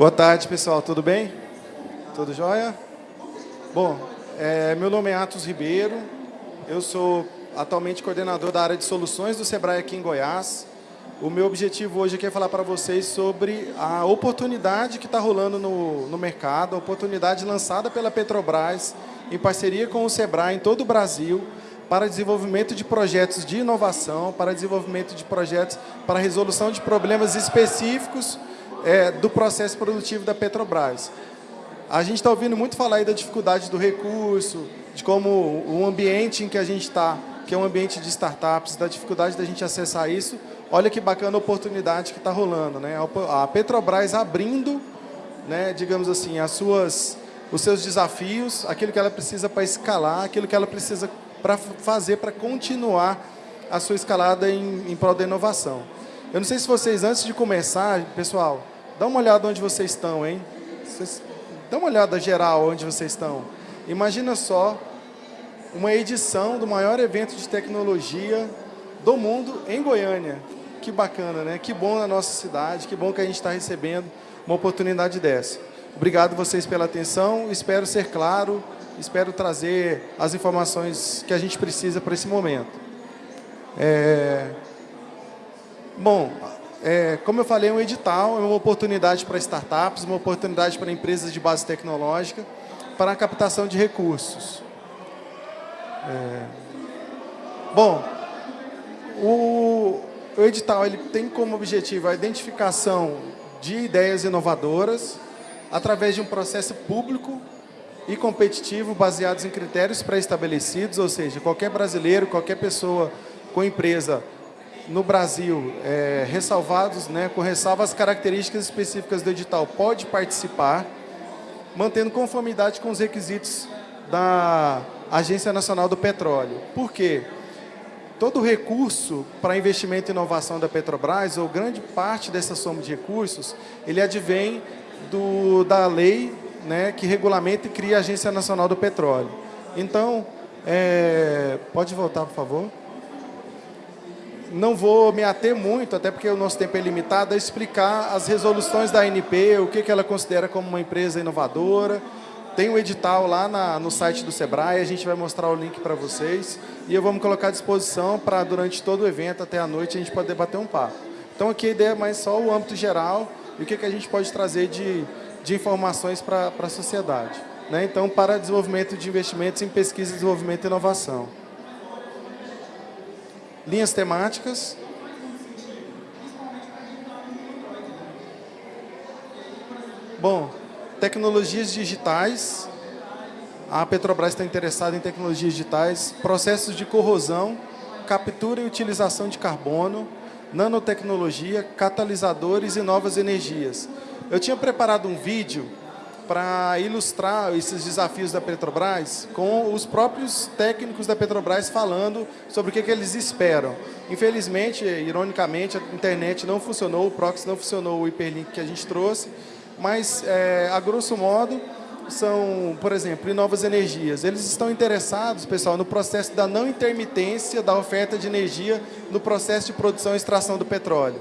Boa tarde, pessoal. Tudo bem? Tudo jóia? Bom, é, meu nome é Atos Ribeiro. Eu sou atualmente coordenador da área de soluções do SEBRAE aqui em Goiás. O meu objetivo hoje aqui é falar para vocês sobre a oportunidade que está rolando no, no mercado, a oportunidade lançada pela Petrobras em parceria com o SEBRAE em todo o Brasil para desenvolvimento de projetos de inovação, para desenvolvimento de projetos para resolução de problemas específicos é, do processo produtivo da Petrobras. A gente está ouvindo muito falar aí da dificuldade do recurso, de como o ambiente em que a gente está, que é um ambiente de startups, da dificuldade da gente acessar isso. Olha que bacana a oportunidade que está rolando. Né? A Petrobras abrindo, né, digamos assim, as suas, os seus desafios, aquilo que ela precisa para escalar, aquilo que ela precisa para fazer, para continuar a sua escalada em, em prol da inovação. Eu não sei se vocês, antes de começar, pessoal, dá uma olhada onde vocês estão, hein? Vocês, dá uma olhada geral onde vocês estão. Imagina só uma edição do maior evento de tecnologia do mundo em Goiânia. Que bacana, né? Que bom na nossa cidade, que bom que a gente está recebendo uma oportunidade dessa. Obrigado vocês pela atenção, espero ser claro, espero trazer as informações que a gente precisa para esse momento. É... Bom, é, como eu falei, é um edital, é uma oportunidade para startups, uma oportunidade para empresas de base tecnológica, para a captação de recursos. É, bom, o, o edital ele tem como objetivo a identificação de ideias inovadoras através de um processo público e competitivo baseados em critérios pré-estabelecidos, ou seja, qualquer brasileiro, qualquer pessoa com empresa no Brasil, é, ressalvados, né, com ressalva as características específicas do edital, pode participar, mantendo conformidade com os requisitos da Agência Nacional do Petróleo. Por quê? Todo recurso para investimento e inovação da Petrobras, ou grande parte dessa soma de recursos, ele advém do, da lei né, que regulamenta e cria a Agência Nacional do Petróleo. Então, é, pode voltar, por favor não vou me ater muito, até porque o nosso tempo é limitado, a explicar as resoluções da ANP, o que, que ela considera como uma empresa inovadora. Tem o um edital lá na, no site do Sebrae, a gente vai mostrar o link para vocês. E eu vou me colocar à disposição para, durante todo o evento, até a noite, a gente poder bater um papo. Então, aqui a ideia é mais só o âmbito geral e o que, que a gente pode trazer de, de informações para a sociedade. Né? Então, para desenvolvimento de investimentos em pesquisa, desenvolvimento e inovação linhas temáticas. Bom, tecnologias digitais. A Petrobras está interessada em tecnologias digitais, processos de corrosão, captura e utilização de carbono, nanotecnologia, catalisadores e novas energias. Eu tinha preparado um vídeo para ilustrar esses desafios da Petrobras com os próprios técnicos da Petrobras falando sobre o que, que eles esperam. Infelizmente, ironicamente, a internet não funcionou, o proxy não funcionou, o hiperlink que a gente trouxe, mas, é, a grosso modo, são, por exemplo, em novas energias. Eles estão interessados, pessoal, no processo da não intermitência da oferta de energia no processo de produção e extração do petróleo.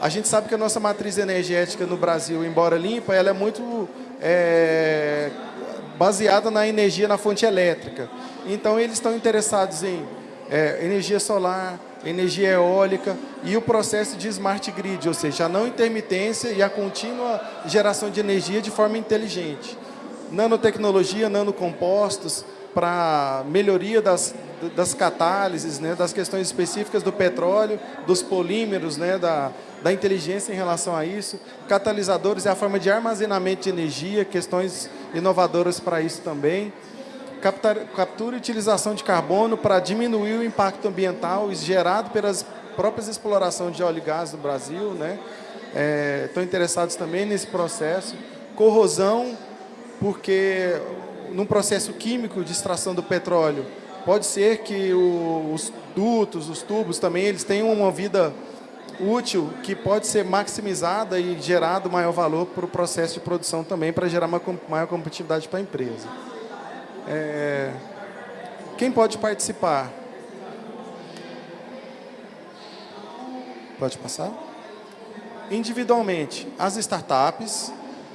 A gente sabe que a nossa matriz energética no Brasil, embora limpa, ela é muito é, baseada na energia na fonte elétrica. Então, eles estão interessados em é, energia solar, energia eólica e o processo de smart grid, ou seja, a não intermitência e a contínua geração de energia de forma inteligente. Nanotecnologia, nanocompostos, para melhoria das, das catálises, né, das questões específicas do petróleo, dos polímeros, né, da, da inteligência em relação a isso. Catalisadores é a forma de armazenamento de energia, questões inovadoras para isso também. Captura e utilização de carbono para diminuir o impacto ambiental gerado pelas próprias explorações de óleo e gás no Brasil. Né? É, estão interessados também nesse processo. Corrosão, porque num processo químico de extração do petróleo, pode ser que o, os dutos, os tubos também, eles tenham uma vida útil que pode ser maximizada e gerado maior valor para o processo de produção também, para gerar uma maior competitividade para a empresa. É... Quem pode participar? Pode passar? Individualmente, as startups,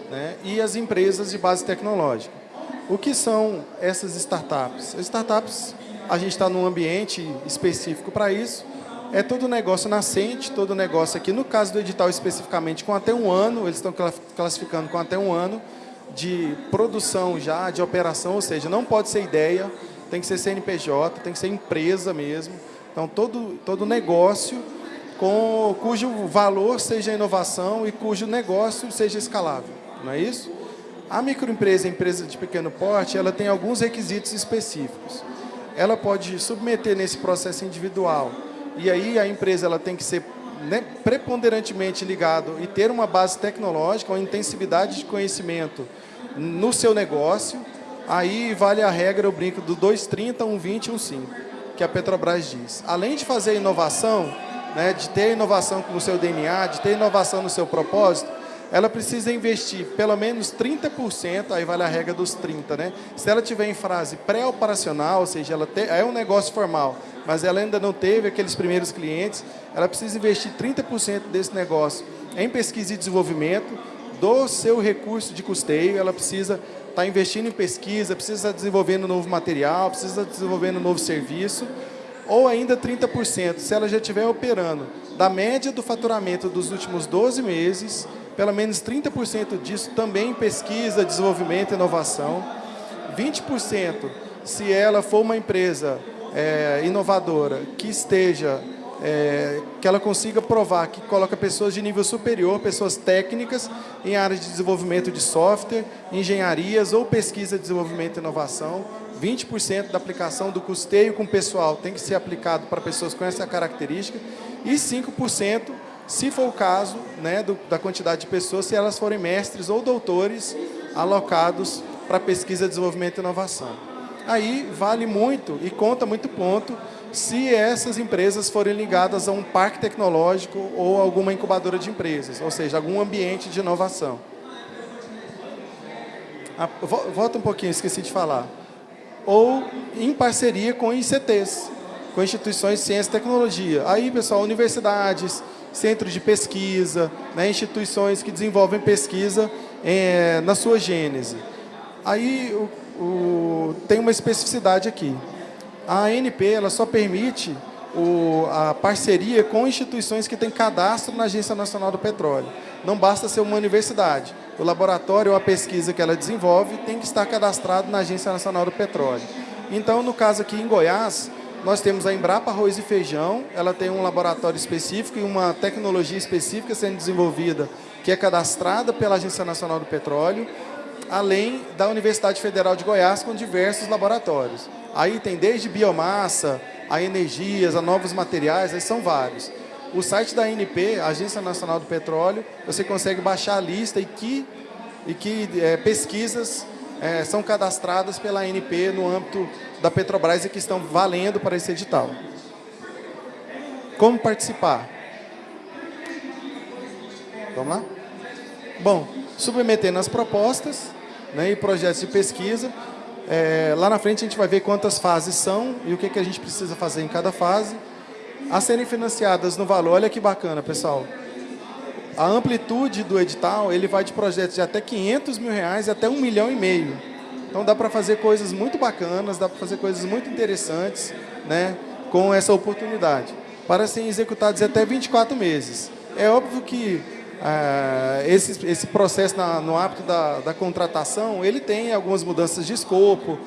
né, e as empresas de base tecnológica. O que são essas startups? As startups, a gente está num ambiente específico para isso, é todo negócio nascente, todo negócio aqui, no caso do edital especificamente, com até um ano, eles estão classificando com até um ano de produção já, de operação, ou seja, não pode ser ideia, tem que ser CNPJ, tem que ser empresa mesmo. Então, todo, todo negócio com, cujo valor seja inovação e cujo negócio seja escalável, não é isso? A microempresa, empresa de pequeno porte, ela tem alguns requisitos específicos. Ela pode submeter nesse processo individual, e aí a empresa ela tem que ser né, preponderantemente ligado e ter uma base tecnológica, uma intensividade de conhecimento no seu negócio, aí vale a regra, eu brinco, do 230, 120 e 15, que a Petrobras diz. Além de fazer inovação, né, de ter inovação no seu DNA, de ter inovação no seu propósito, ela precisa investir pelo menos 30%, aí vale a regra dos 30, né? Se ela tiver em fase pré-operacional, ou seja, ela te, é um negócio formal, mas ela ainda não teve aqueles primeiros clientes, ela precisa investir 30% desse negócio em pesquisa e desenvolvimento do seu recurso de custeio, ela precisa estar tá investindo em pesquisa, precisa estar desenvolvendo novo material, precisa estar desenvolvendo novo serviço, ou ainda 30%, se ela já estiver operando da média do faturamento dos últimos 12 meses, pelo menos 30% disso também em pesquisa, desenvolvimento e inovação, 20% se ela for uma empresa é, inovadora que esteja, é, que ela consiga provar que coloca pessoas de nível superior, pessoas técnicas em áreas de desenvolvimento de software, engenharias ou pesquisa, desenvolvimento e inovação, 20% da aplicação do custeio com pessoal tem que ser aplicado para pessoas com essa característica e 5%, se for o caso, né, do, da quantidade de pessoas, se elas forem mestres ou doutores alocados para pesquisa, desenvolvimento e inovação. Aí vale muito e conta muito ponto se essas empresas forem ligadas a um parque tecnológico ou alguma incubadora de empresas, ou seja, algum ambiente de inovação. Ah, volta um pouquinho, esqueci de falar ou em parceria com ICTs, com instituições de ciência e tecnologia. Aí, pessoal, universidades, centros de pesquisa, né, instituições que desenvolvem pesquisa é, na sua gênese. Aí o, o, tem uma especificidade aqui. A ANP ela só permite o, a parceria com instituições que têm cadastro na Agência Nacional do Petróleo. Não basta ser uma universidade o laboratório ou a pesquisa que ela desenvolve tem que estar cadastrado na Agência Nacional do Petróleo. Então, no caso aqui em Goiás, nós temos a Embrapa Arroz e Feijão, ela tem um laboratório específico e uma tecnologia específica sendo desenvolvida, que é cadastrada pela Agência Nacional do Petróleo, além da Universidade Federal de Goiás, com diversos laboratórios. Aí tem desde biomassa, a energias, a novos materiais, aí são vários. O site da ANP, Agência Nacional do Petróleo, você consegue baixar a lista e que, e que é, pesquisas é, são cadastradas pela ANP no âmbito da Petrobras e que estão valendo para esse edital. Como participar? Vamos lá? Bom, submetendo as propostas né, e projetos de pesquisa. É, lá na frente a gente vai ver quantas fases são e o que, que a gente precisa fazer em cada fase a serem financiadas no valor, olha que bacana, pessoal. A amplitude do edital, ele vai de projetos de até 500 mil reais até um milhão e meio. Então dá para fazer coisas muito bacanas, dá para fazer coisas muito interessantes né, com essa oportunidade. Para serem executados até 24 meses. É óbvio que ah, esse, esse processo na, no âmbito da, da contratação, ele tem algumas mudanças de escopo,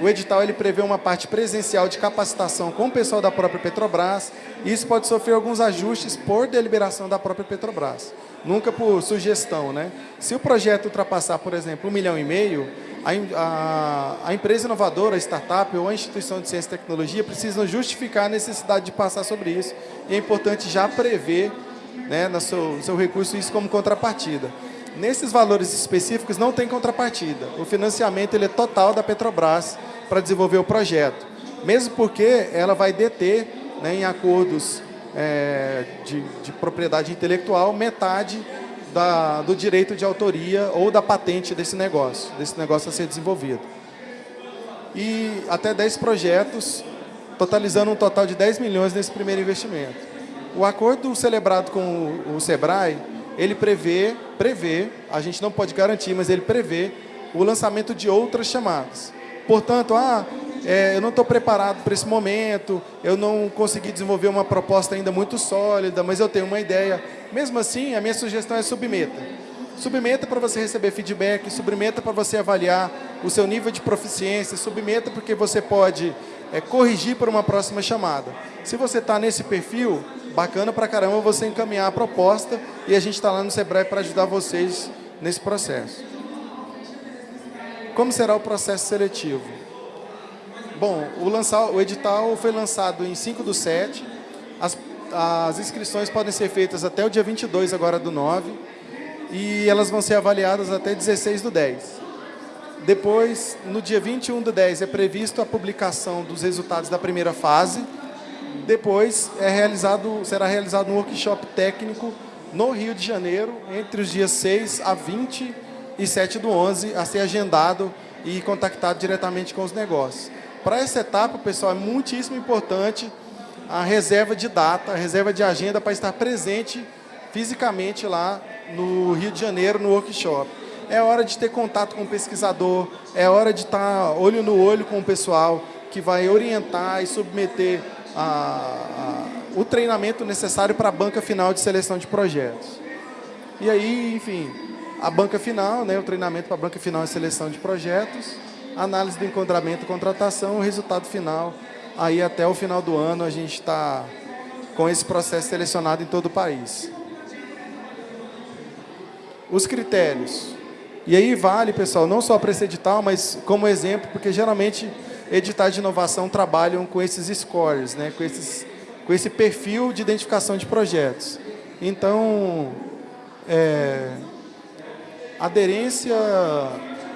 o edital ele prevê uma parte presencial de capacitação com o pessoal da própria Petrobras. E isso pode sofrer alguns ajustes por deliberação da própria Petrobras. Nunca por sugestão, né? Se o projeto ultrapassar, por exemplo, um milhão e meio, a, a, a empresa inovadora, a startup ou a instituição de ciência e tecnologia precisam justificar a necessidade de passar sobre isso. E é importante já prever né, no seu, seu recurso isso como contrapartida. Nesses valores específicos não tem contrapartida. O financiamento ele é total da Petrobras para desenvolver o projeto. Mesmo porque ela vai deter, né, em acordos é, de, de, propriedade intelectual, metade da, do direito de autoria ou da patente desse negócio, desse negócio a ser desenvolvido. E até 10 projetos, totalizando um total de 10 milhões nesse primeiro investimento. O acordo celebrado com o, o SEBRAE ele prevê, prevê, a gente não pode garantir, mas ele prevê o lançamento de outras chamadas. Portanto, ah, é, eu não estou preparado para esse momento, eu não consegui desenvolver uma proposta ainda muito sólida, mas eu tenho uma ideia. Mesmo assim, a minha sugestão é submeta. Submeta para você receber feedback, submeta para você avaliar o seu nível de proficiência, submeta porque você pode é, corrigir para uma próxima chamada. Se você está nesse perfil, bacana para caramba você encaminhar a proposta e a gente está lá no Sebrae para ajudar vocês nesse processo. Como será o processo seletivo? Bom, o, lançar, o edital foi lançado em 5 do 7. As, as inscrições podem ser feitas até o dia 22 agora do 9. E elas vão ser avaliadas até 16 do 10. Depois, no dia 21 do 10, é previsto a publicação dos resultados da primeira fase. Depois, é realizado, será realizado um workshop técnico no Rio de Janeiro, entre os dias 6 a 20 e 7 do 11, a ser agendado e contactado diretamente com os negócios. Para essa etapa, pessoal, é muitíssimo importante a reserva de data, a reserva de agenda para estar presente fisicamente lá no Rio de Janeiro, no workshop. É hora de ter contato com o pesquisador, é hora de estar olho no olho com o pessoal que vai orientar e submeter a, a, o treinamento necessário para a banca final de seleção de projetos. E aí, enfim, a banca final, né, o treinamento para a banca final de seleção de projetos, análise do enquadramento, contratação, o resultado final. Aí até o final do ano a gente está com esse processo selecionado em todo o país. Os critérios. E aí vale, pessoal, não só para esse edital, mas como exemplo, porque geralmente editais de inovação trabalham com esses scores, né, com, esses, com esse perfil de identificação de projetos. Então, é, aderência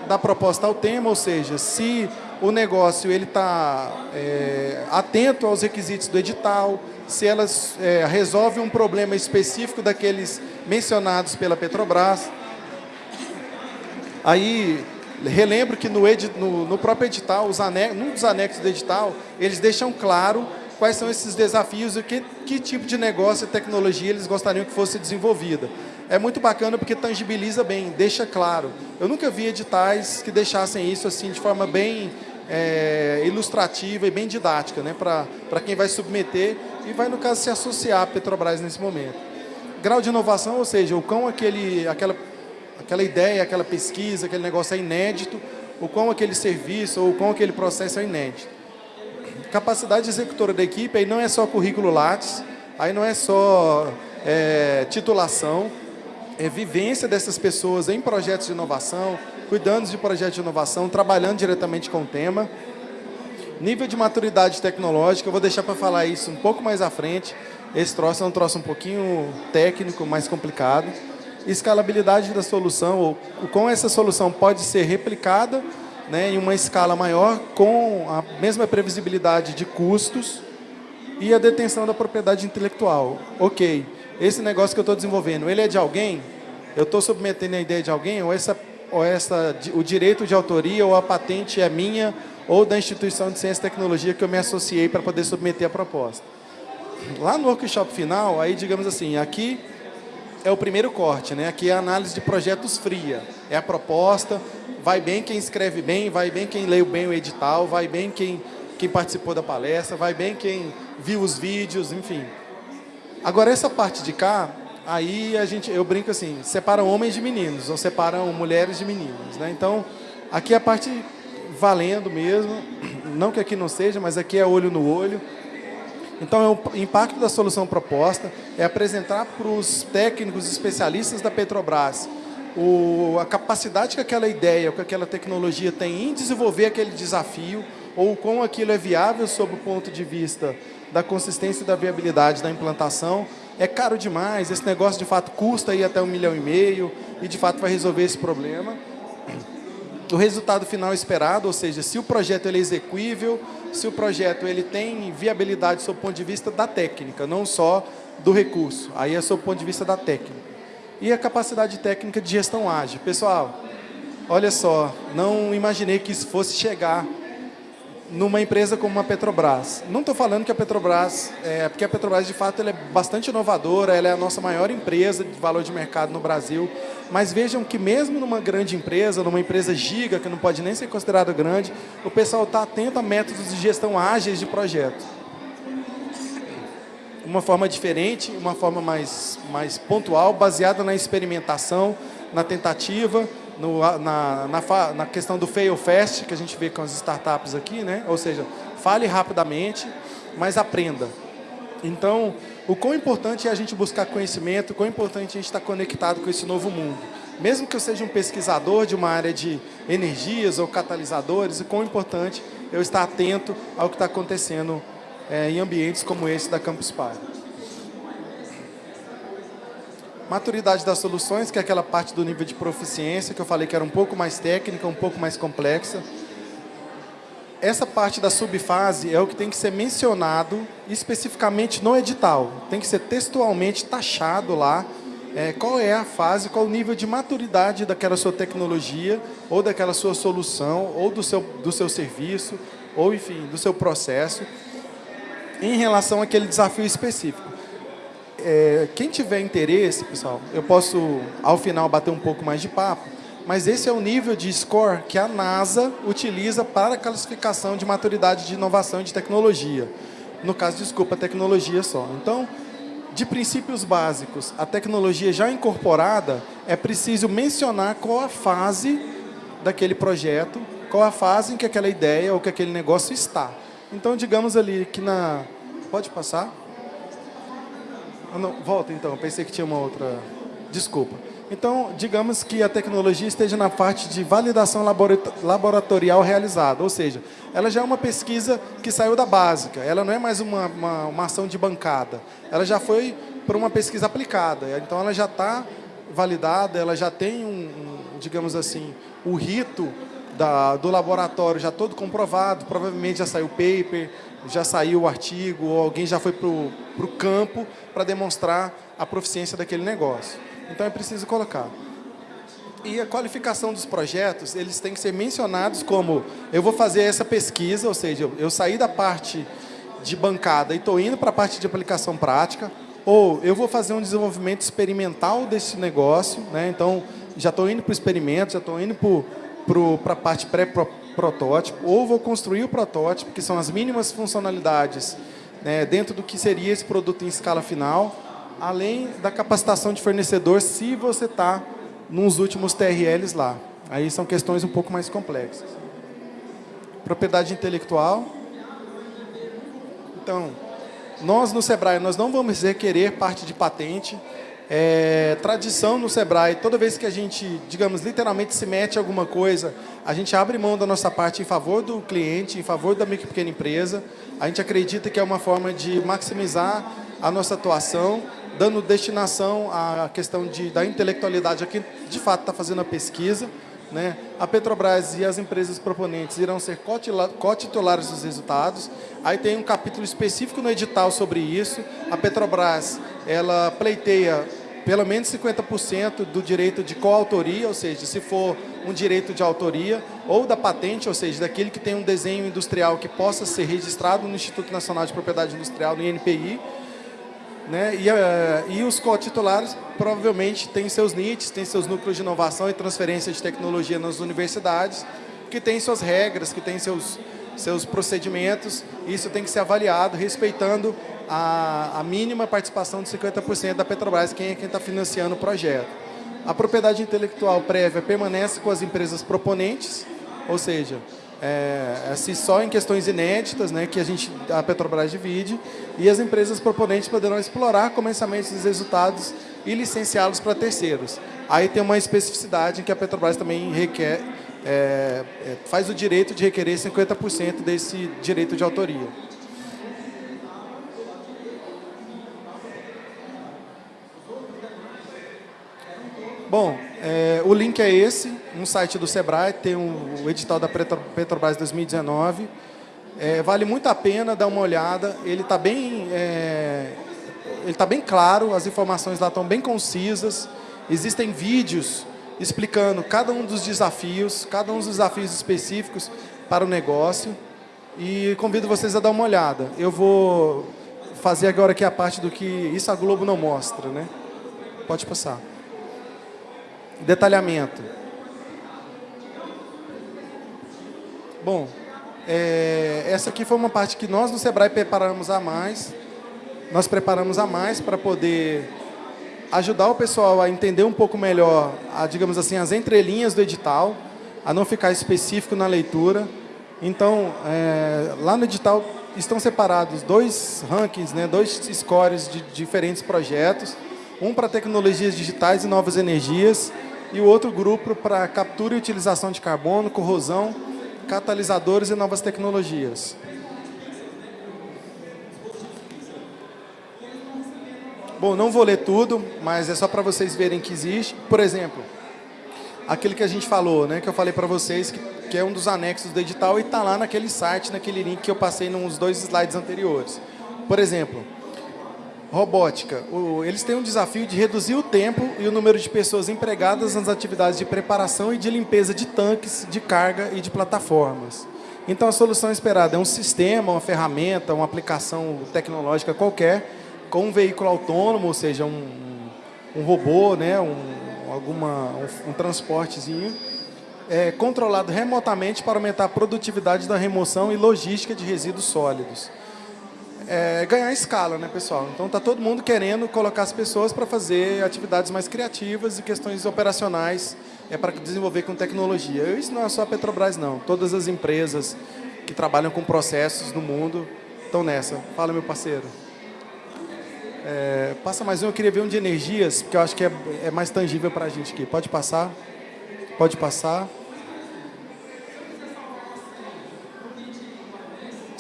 da proposta ao tema, ou seja, se o negócio ele está é, atento aos requisitos do edital, se elas é, resolve um problema específico daqueles mencionados pela Petrobras. Aí, relembro que no, edi, no, no próprio edital, os num dos anexos do edital, eles deixam claro quais são esses desafios e que, que tipo de negócio e tecnologia eles gostariam que fosse desenvolvida é muito bacana porque tangibiliza bem, deixa claro. Eu nunca vi editais que deixassem isso assim de forma bem é, ilustrativa e bem didática, né, para quem vai submeter e vai, no caso, se associar à Petrobras nesse momento. Grau de inovação, ou seja, o quão aquele, aquela, aquela ideia, aquela pesquisa, aquele negócio é inédito, o quão aquele serviço ou o quão aquele processo é inédito. Capacidade executora da equipe aí não é só currículo Lattes, aí não é só é, titulação, é, vivência dessas pessoas em projetos de inovação, cuidando de projetos de inovação, trabalhando diretamente com o tema. Nível de maturidade tecnológica, eu vou deixar para falar isso um pouco mais à frente. Esse troço é um troço um pouquinho técnico, mais complicado. Escalabilidade da solução, ou como essa solução pode ser replicada né, em uma escala maior com a mesma previsibilidade de custos e a detenção da propriedade intelectual. Ok esse negócio que eu estou desenvolvendo, ele é de alguém? Eu estou submetendo a ideia de alguém? Ou, essa, ou essa, o direito de autoria ou a patente é minha ou da instituição de ciência e tecnologia que eu me associei para poder submeter a proposta? Lá no workshop final, aí digamos assim, aqui é o primeiro corte, né? aqui é a análise de projetos fria. É a proposta, vai bem quem escreve bem, vai bem quem leu bem o edital, vai bem quem, quem participou da palestra, vai bem quem viu os vídeos, enfim. Agora, essa parte de cá, aí a gente, eu brinco assim, separam homens de meninos, ou separam mulheres de meninos. Né? Então, aqui é a parte valendo mesmo, não que aqui não seja, mas aqui é olho no olho. Então, é o impacto da solução proposta é apresentar para os técnicos especialistas da Petrobras o, a capacidade que aquela ideia, que aquela tecnologia tem em desenvolver aquele desafio, ou como aquilo é viável sob o ponto de vista da consistência e da viabilidade da implantação. É caro demais, esse negócio de fato custa aí até um milhão e meio e de fato vai resolver esse problema. O resultado final esperado, ou seja, se o projeto ele é execuível, se o projeto ele tem viabilidade sob o ponto de vista da técnica, não só do recurso, aí é sob o ponto de vista da técnica. E a capacidade técnica de gestão ágil. Pessoal, olha só, não imaginei que isso fosse chegar numa empresa como a Petrobras. Não estou falando que a Petrobras, é, porque a Petrobras de fato é bastante inovadora, ela é a nossa maior empresa de valor de mercado no Brasil, mas vejam que mesmo numa grande empresa, numa empresa giga, que não pode nem ser considerada grande, o pessoal está atento a métodos de gestão ágeis de projeto. Uma forma diferente, uma forma mais, mais pontual, baseada na experimentação, na tentativa, no, na, na, na, questão do fail fast, que a gente vê com as startups aqui, né? ou seja, fale rapidamente, mas aprenda. Então, o quão importante é a gente buscar conhecimento, o quão importante a gente estar conectado com esse novo mundo. Mesmo que eu seja um pesquisador de uma área de energias ou catalisadores, o quão importante eu estar atento ao que está acontecendo é, em ambientes como esse da Campus Party. Maturidade das soluções, que é aquela parte do nível de proficiência, que eu falei que era um pouco mais técnica, um pouco mais complexa. Essa parte da subfase é o que tem que ser mencionado especificamente no edital. Tem que ser textualmente taxado lá é, qual é a fase, qual o nível de maturidade daquela sua tecnologia, ou daquela sua solução, ou do seu, do seu serviço, ou, enfim, do seu processo, em relação àquele desafio específico é, quem tiver interesse, pessoal, eu posso, ao final, bater um pouco mais de papo, mas esse é o nível de score que a NASA utiliza para a classificação de maturidade de inovação e de tecnologia. No caso, desculpa, tecnologia só. Então, de princípios básicos, a tecnologia já incorporada, é preciso mencionar qual a fase daquele projeto, qual a fase em que aquela ideia ou que aquele negócio está. Então, digamos ali que na... Pode passar? Ah, não, volta então, pensei que tinha uma outra... Desculpa. Então, digamos que a tecnologia esteja na parte de validação laboratorial realizada, ou seja, ela já é uma pesquisa que saiu da básica, ela não é mais uma, uma, uma ação de bancada, ela já foi para uma pesquisa aplicada, então ela já está validada, ela já tem, um, um, digamos assim, o rito da, do laboratório já todo comprovado, provavelmente já saiu o paper, já saiu o artigo, ou alguém já foi para o campo para demonstrar a proficiência daquele negócio. Então é preciso colocar. E a qualificação dos projetos, eles têm que ser mencionados como eu vou fazer essa pesquisa, ou seja, eu saí da parte de bancada e estou indo para a parte de aplicação prática, ou eu vou fazer um desenvolvimento experimental desse negócio, né? então já estou indo para o experimento, já estou indo para a parte pré-protótipo, ou vou construir o protótipo, que são as mínimas funcionalidades né, dentro do que seria esse produto em escala final, além da capacitação de fornecedor, se você está nos últimos TRLs lá. Aí são questões um pouco mais complexas. Propriedade intelectual. Então, nós no Sebrae, nós não vamos requerer parte de patente. É, tradição no Sebrae, toda vez que a gente, digamos, literalmente se mete alguma coisa, a gente abre mão da nossa parte em favor do cliente, em favor da micro e pequena empresa. A gente acredita que é uma forma de maximizar a nossa atuação, dando destinação à questão de, da intelectualidade a quem de fato está fazendo a pesquisa. Né? A Petrobras e as empresas proponentes irão ser cotitulares dos resultados. Aí tem um capítulo específico no edital sobre isso. A Petrobras ela pleiteia pelo menos 50% do direito de coautoria, ou seja, se for um direito de autoria, ou da patente, ou seja, daquele que tem um desenho industrial que possa ser registrado no Instituto Nacional de Propriedade Industrial, no INPI, né? E, uh, e os co-titulares provavelmente têm seus NITs, têm seus núcleos de inovação e transferência de tecnologia nas universidades, que têm suas regras, que têm seus, seus procedimentos, isso tem que ser avaliado respeitando a, a mínima participação de 50% da Petrobras, quem é quem está financiando o projeto. A propriedade intelectual prévia permanece com as empresas proponentes, ou seja, é, assim, só em questões inéditas, né, que a, gente, a Petrobras divide, e as empresas proponentes poderão explorar comercialmente esses resultados e licenciá-los para terceiros. Aí tem uma especificidade em que a Petrobras também requer, é, é, faz o direito de requerer 50% desse direito de autoria. Bom, é, o link é esse, no site do Sebrae, tem o, o edital da Petrobras 2019. É, vale muito a pena dar uma olhada, ele está bem, é, ele tá bem claro, as informações lá estão bem concisas, existem vídeos explicando cada um dos desafios, cada um dos desafios específicos para o negócio. e convido vocês a dar uma olhada. Eu vou fazer agora aqui a parte do que isso a Globo não mostra, né? Pode passar. Detalhamento. Bom, é, essa aqui foi uma parte que nós no Sebrae preparamos a mais. Nós preparamos a mais para poder ajudar o pessoal a entender um pouco melhor, a, digamos assim, as entrelinhas do edital, a não ficar específico na leitura. Então, é, lá no edital estão separados dois rankings, né, dois scores de diferentes projetos, um para tecnologias digitais e novas energias e o outro grupo para captura e utilização de carbono, corrosão, catalisadores e novas tecnologias. Bom, não vou ler tudo, mas é só para vocês verem que existe. Por exemplo, aquele que a gente falou, né, que eu falei para vocês, que, que, é um dos anexos do edital e está lá naquele site, naquele link que eu passei nos dois slides anteriores. Por exemplo, robótica. O, eles têm um desafio de reduzir o tempo e o número de pessoas empregadas nas atividades de preparação e de limpeza de tanques, de carga e de plataformas. Então, a solução esperada é um sistema, uma ferramenta, uma aplicação tecnológica qualquer, com um veículo autônomo, ou seja, um, um robô, né, um, alguma, um, um transportezinho, é, controlado remotamente para aumentar a produtividade da remoção e logística de resíduos sólidos. É, ganhar escala, né, pessoal? Então, está todo mundo querendo colocar as pessoas para fazer atividades mais criativas e questões operacionais é, para desenvolver com tecnologia. Isso não é só a Petrobras, não. Todas as empresas que trabalham com processos no mundo estão nessa. Fala, meu parceiro. É, passa mais um, eu queria ver um de energias, porque eu acho que é, é mais tangível para a gente aqui. Pode passar? Pode passar.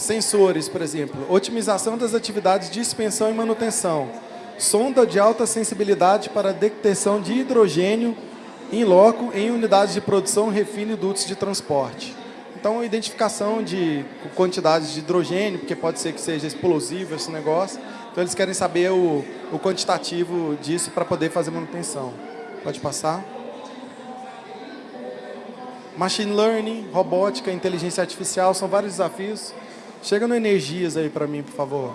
Sensores, por exemplo. Otimização das atividades de expensão e manutenção. Sonda de alta sensibilidade para detecção de hidrogênio em loco em unidades de produção, refino e dutos de transporte. Então, identificação de quantidades de hidrogênio, porque pode ser que seja explosivo esse negócio. Então, eles querem saber o, o quantitativo disso para poder fazer manutenção. Pode passar. Machine Learning, robótica, inteligência artificial, são vários desafios. Chega no energias aí para mim, por favor.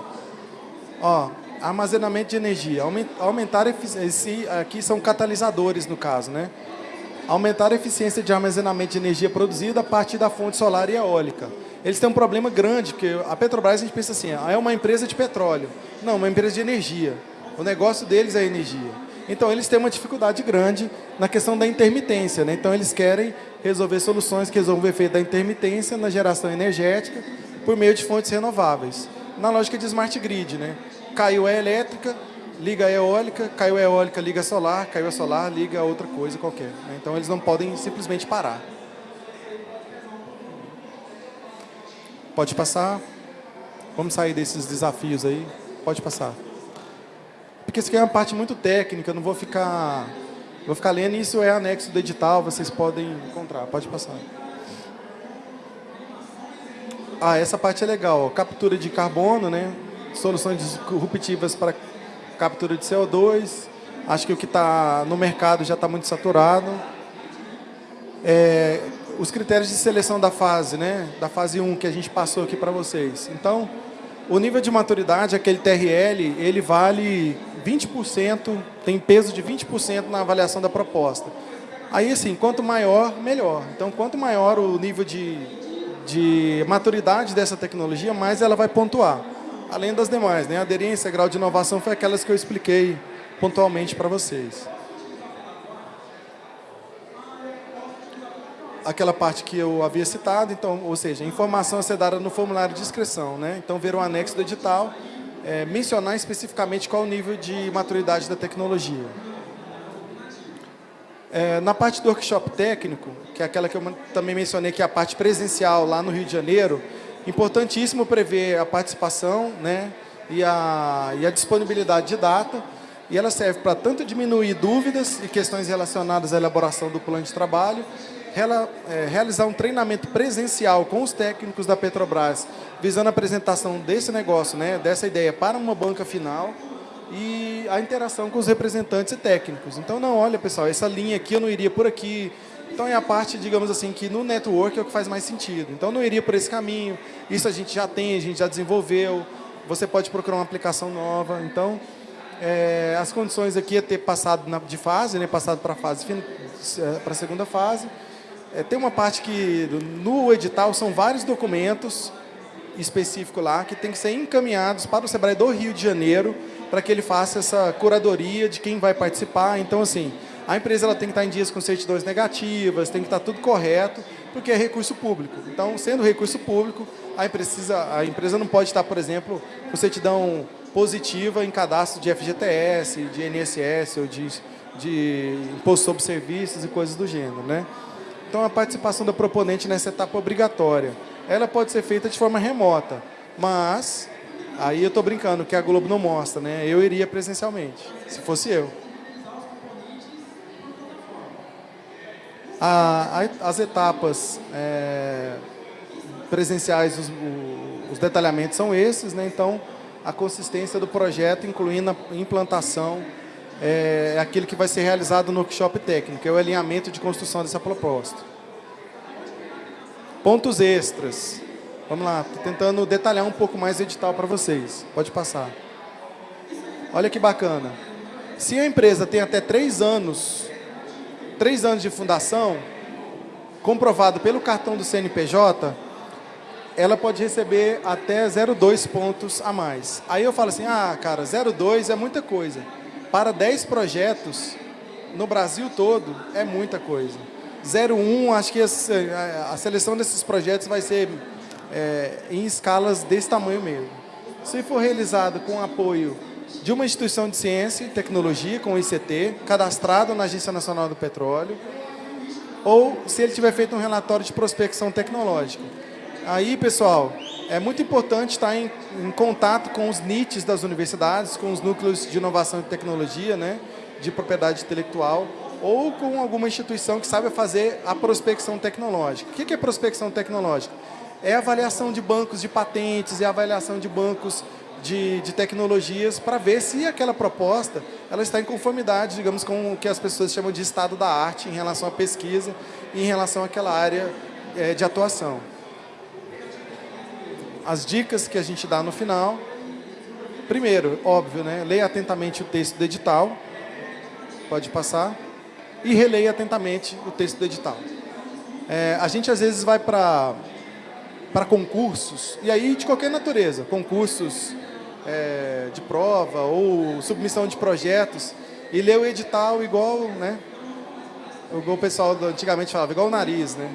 Ó, armazenamento de energia. Aumentar eficiência, aqui são catalisadores no caso, né? Aumentar a eficiência de armazenamento de energia produzida a partir da fonte solar e eólica. Eles têm um problema grande, porque a Petrobras a gente pensa assim, ah, é uma empresa de petróleo. Não, uma empresa de energia. O negócio deles é energia. Então, eles têm uma dificuldade grande na questão da intermitência. Né? Então, eles querem resolver soluções que resolvam o efeito da intermitência na geração energética por meio de fontes renováveis. Na lógica de smart grid, né? Caiu a elétrica, liga a eólica, caiu a eólica, liga a solar, caiu a solar, liga a outra coisa qualquer. Né? Então eles não podem simplesmente parar. Pode passar. Vamos sair desses desafios aí. Pode passar. Porque isso aqui é uma parte muito técnica, não vou ficar, vou ficar lendo, isso é anexo do edital, vocês podem encontrar. Pode passar. Ah, essa parte é legal. Captura de carbono, né? Soluções disruptivas para captura de CO2. Acho que o que está no mercado já está muito saturado. É, os critérios de seleção da fase, né? Da fase 1 que a gente passou aqui para vocês. Então, o nível de maturidade, aquele TRL, ele vale 20%, tem peso de 20% na avaliação da proposta. Aí, assim, quanto maior, melhor. Então, quanto maior o nível de de maturidade dessa tecnologia, mais ela vai pontuar. Além das demais, né? aderência, grau de inovação, foi aquelas que eu expliquei pontualmente para vocês. Aquela parte que eu havia citado, então, ou seja, informação a ser dada no formulário de inscrição. Né? Então, ver o anexo do edital, é, mencionar especificamente qual o nível de maturidade da tecnologia. É, na parte do workshop técnico, que é aquela que eu também mencionei, que é a parte presencial lá no Rio de Janeiro, importantíssimo prever a participação né, e, a, e a disponibilidade de data, e ela serve para tanto diminuir dúvidas e questões relacionadas à elaboração do plano de trabalho, é, realizar um treinamento presencial com os técnicos da Petrobras, visando a apresentação desse negócio, né, dessa ideia para uma banca final, e a interação com os representantes e técnicos. Então, não, olha, pessoal, essa linha aqui eu não iria por aqui, Então é a parte, digamos assim, que no network é o que faz mais sentido. Então não iria por esse caminho. Isso a gente já tem, a gente já desenvolveu. Você pode procurar uma aplicação nova. Então, é, as condições aqui é ter passado na, de fase, né, passado para a fase para a segunda fase. É, tem uma parte que no edital são vários documentos específicos lá que tem que ser encaminhados para o Sebrae do Rio de Janeiro para que ele faça essa curadoria de quem vai participar. Então, assim, a empresa ela tem que estar em dias com certidões negativas, tem que estar tudo correto, porque é recurso público. Então, sendo recurso público, a empresa, a empresa não pode estar, por exemplo, com certidão positiva em cadastro de FGTS, de INSS ou de, de imposto sobre serviços e coisas do gênero. Né? Então, a participação da proponente nessa etapa obrigatória, ela pode ser feita de forma remota, mas aí eu estou brincando que a Globo não mostra, né? eu iria presencialmente, se fosse eu. As etapas é, presenciais, os, os, detalhamentos são esses, né? então a consistência do projeto, incluindo a implantação, é, é aquilo que vai ser realizado no workshop técnico, é o alinhamento de construção dessa proposta. Pontos extras. Vamos lá, estou tentando detalhar um pouco mais o edital para vocês. Pode passar. Olha que bacana. Se a empresa tem até três anos três anos de fundação, comprovado pelo cartão do CNPJ, ela pode receber até 0,2 pontos a mais. Aí eu falo assim, ah, cara, 0,2 é muita coisa. Para 10 projetos, no Brasil todo, é muita coisa. 0,1, acho que a seleção desses projetos vai ser é, em escalas desse tamanho mesmo. Se for realizado com apoio de uma instituição de ciência e tecnologia, com o ICT, cadastrado na Agência Nacional do Petróleo, ou se ele tiver feito um relatório de prospecção tecnológica. Aí, pessoal, é muito importante estar em, em contato com os NITs das universidades, com os núcleos de inovação e tecnologia, né, de propriedade intelectual, ou com alguma instituição que saiba fazer a prospecção tecnológica. O que é prospecção tecnológica? É avaliação de bancos de patentes, é avaliação de bancos de, de tecnologias para ver se aquela proposta ela está em conformidade, digamos, com o que as pessoas chamam de estado da arte em relação à pesquisa e em relação àquela área é, de atuação. As dicas que a gente dá no final. Primeiro, óbvio, né, leia atentamente o texto do edital. Pode passar. E releia atentamente o texto do edital. É, a gente, às vezes, vai para para concursos, e aí de qualquer natureza, concursos é, de prova ou submissão de projetos e ler o edital igual, né? Igual o pessoal antigamente falava, igual o nariz, né?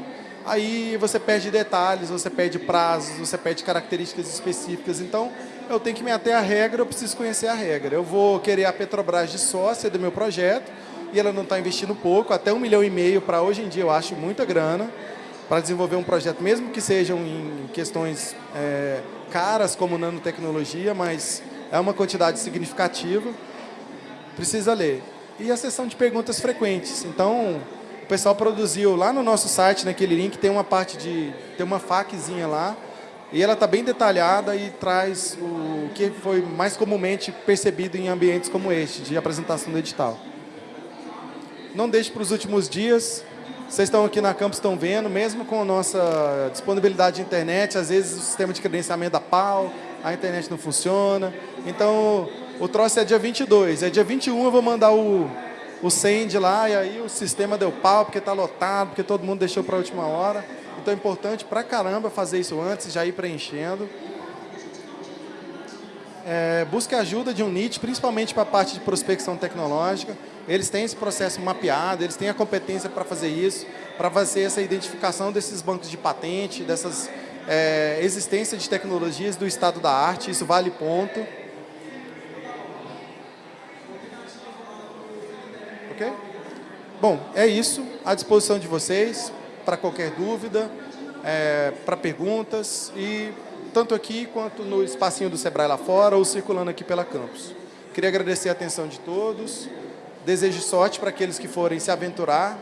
Aí você perde detalhes, você perde prazos, você perde características específicas. Então, eu tenho que me ater à regra, eu preciso conhecer a regra. Eu vou querer a Petrobras de sócia do meu projeto e ela não está investindo pouco, até um milhão e meio para hoje em dia eu acho muita grana para desenvolver um projeto, mesmo que sejam em questões é, caras como nanotecnologia, mas é uma quantidade significativa, precisa ler. E a sessão de perguntas frequentes. Então, o pessoal produziu lá no nosso site, naquele link, tem uma parte de... tem uma FAQzinha lá, e ela está bem detalhada e traz o que foi mais comumente percebido em ambientes como este, de apresentação do edital. Não deixe para os últimos dias, vocês estão aqui na campus, estão vendo, mesmo com a nossa disponibilidade de internet, às vezes o sistema de credenciamento da pau, a internet não funciona. Então, o troço é dia 22. É dia 21 eu vou mandar o, o send lá e aí o sistema deu pau porque está lotado, porque todo mundo deixou para a última hora. Então é importante pra caramba fazer isso antes, já ir preenchendo. É, busque ajuda de um NIT, principalmente para a parte de prospecção tecnológica. Eles têm esse processo mapeado, eles têm a competência para fazer isso, para fazer essa identificação desses bancos de patente, dessas é, existência de tecnologias do estado da arte, isso vale ponto. Ok? Bom, é isso, à disposição de vocês, para qualquer dúvida, é, para perguntas, e tanto aqui quanto no espacinho do Sebrae lá fora, ou circulando aqui pela campus. Queria agradecer a atenção de todos. Desejo sorte para aqueles que forem se aventurar,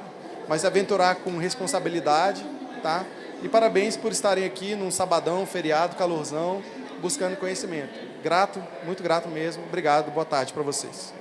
mas aventurar com responsabilidade, tá? E parabéns por estarem aqui num sabadão, feriado, calorzão, buscando conhecimento. Grato, muito grato mesmo. Obrigado, boa tarde para vocês.